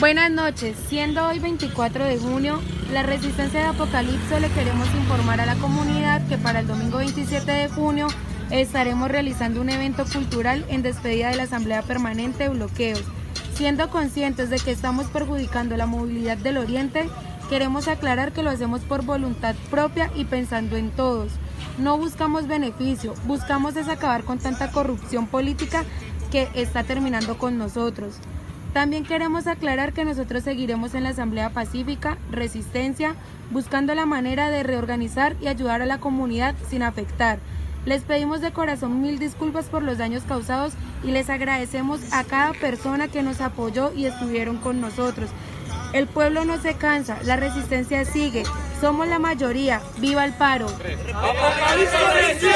Buenas noches, siendo hoy 24 de junio, la Resistencia de Apocalipso le queremos informar a la comunidad que para el domingo 27 de junio estaremos realizando un evento cultural en despedida de la Asamblea Permanente de Bloqueos. Siendo conscientes de que estamos perjudicando la movilidad del Oriente, queremos aclarar que lo hacemos por voluntad propia y pensando en todos. No buscamos beneficio, buscamos es acabar con tanta corrupción política que está terminando con nosotros. También queremos aclarar que nosotros seguiremos en la Asamblea Pacífica, Resistencia, buscando la manera de reorganizar y ayudar a la comunidad sin afectar. Les pedimos de corazón mil disculpas por los daños causados y les agradecemos a cada persona que nos apoyó y estuvieron con nosotros. El pueblo no se cansa, la resistencia sigue, somos la mayoría, ¡viva el paro! ¡Apocalipsis